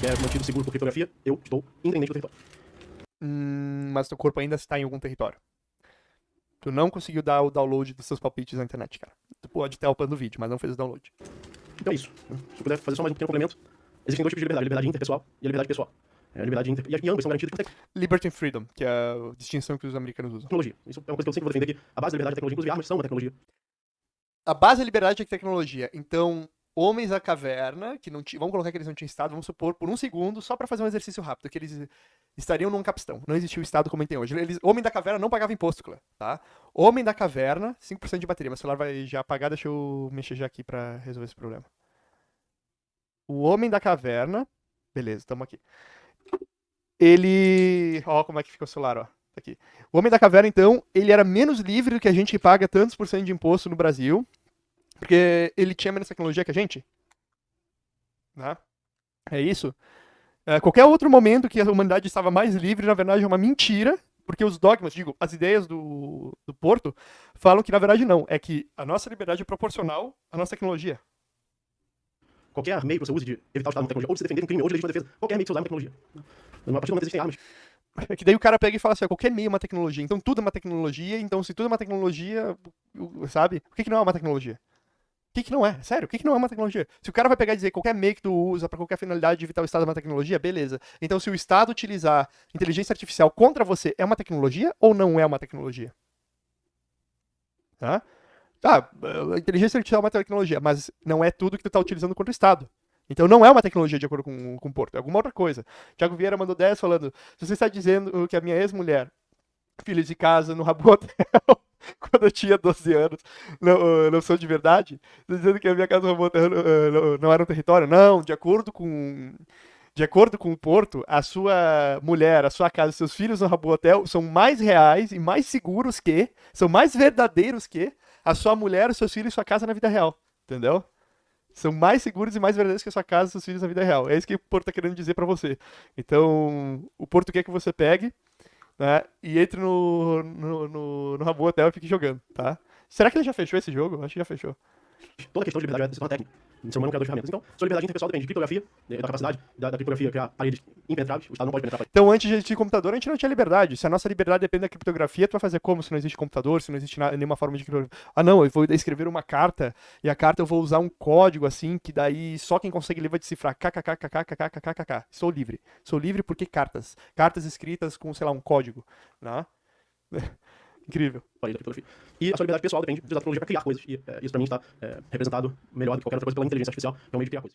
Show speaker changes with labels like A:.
A: que é mantido seguro por criptografia, eu estou independente do território.
B: Hum, mas teu corpo ainda está em algum território. Tu não conseguiu dar o download dos seus palpites na internet, cara. Tu pode ter upando o vídeo, mas não fez o download.
A: Então é isso. Se eu puder fazer só mais um pequeno complemento, existem dois tipos de liberdade, a liberdade interpessoal e a liberdade pessoal. É, a liberdade inter... E ambas são garantidas por
B: Liberty and Freedom, que é a distinção que os americanos usam.
A: tecnologia. Isso é uma coisa que eu sempre vou defender aqui. A base da liberdade é a tecnologia, inclusive armas são uma tecnologia.
B: A base é liberdade e tecnologia. Então, homens da caverna, que não tinham. Vamos colocar que eles não tinham estado, vamos supor, por um segundo, só pra fazer um exercício rápido, que eles estariam num capistão. Não existia o estado como tem hoje. Eles, homem da caverna não pagava imposto, Clã, tá? Homem da caverna, 5% de bateria. Meu celular vai já apagar, deixa eu mexer já aqui pra resolver esse problema. O homem da caverna. Beleza, tamo aqui. Ele. Ó, como é que fica o celular, ó. Tá aqui. O homem da caverna, então, ele era menos livre do que a gente que paga tantos por cento de imposto no Brasil. Porque ele tinha menos tecnologia que a gente. Né? É isso. É, qualquer outro momento que a humanidade estava mais livre, na verdade, é uma mentira. Porque os dogmas, digo, as ideias do, do Porto, falam que, na verdade, não. É que a nossa liberdade é proporcional à nossa tecnologia.
A: Qualquer meio que você use de evitar o estado de uma tecnologia, ou de se defender de um crime, ou de legítima defesa, qualquer meio que você usar é uma tecnologia. A partir do momento que existem armas,
B: É que daí o cara pega e fala assim, qualquer meio é uma tecnologia, então tudo é uma tecnologia, então se tudo é uma tecnologia, sabe? O que, que não é uma tecnologia? O que, que não é? Sério, o que, que não é uma tecnologia? Se o cara vai pegar e dizer qualquer meio que tu usa pra qualquer finalidade de evitar o Estado é uma tecnologia, beleza. Então se o Estado utilizar inteligência artificial contra você, é uma tecnologia ou não é uma tecnologia? Tá? Tá, inteligência artificial é uma tecnologia, mas não é tudo que tu tá utilizando contra o Estado. Então não é uma tecnologia de acordo com, com o Porto, é alguma outra coisa. Tiago Vieira mandou 10 falando: se você está dizendo que a minha ex-mulher, filha de casa no Rabo Hotel, quando eu tinha 12 anos, não, não sou de verdade, está dizendo que a minha casa Hotel uh, não, não era um território? Não, de acordo com. De acordo com o Porto, a sua mulher, a sua casa, seus filhos no Rabo Hotel são mais reais e mais seguros que, são mais verdadeiros que a sua mulher, os seus filhos e sua casa na vida real. Entendeu? São mais seguros e mais verdadeiros que a sua casa e seus filhos na vida real. É isso que o Porto tá querendo dizer pra você. Então, o Porto quer que você pegue, né? E entre no, no, no, no Rabo Hotel e fique jogando, tá? Será que ele já fechou esse jogo? Acho que já fechou.
A: toda questão de liberdade se torna técnica. O ser humano é um criador de ferramentas. Então, sua liberdade interpessoal depende de criptografia, de- da capacidade da, da criptografia criar paredes impenetráveis. O Estado não pode penetrar.
B: Então, antes de computador, a gente não tinha liberdade. Se a nossa liberdade depende da criptografia, tu vai fazer como se não existe computador, se não existe na- nenhuma forma de criptografia? Ah, não, eu vou escrever uma carta e a carta eu vou usar um código assim que daí só quem consegue ler vai decifrar. KKKKKKKKKK. Sou livre. Sou livre porque cartas. Cartas escritas com, sei lá, um código. Né? Incrível.
A: E a sua liberdade pessoal depende de usar tecnologia para criar coisas. E é, isso, para mim, está é, representado melhor do que qualquer outra coisa pela inteligência artificial, é um de criar coisas.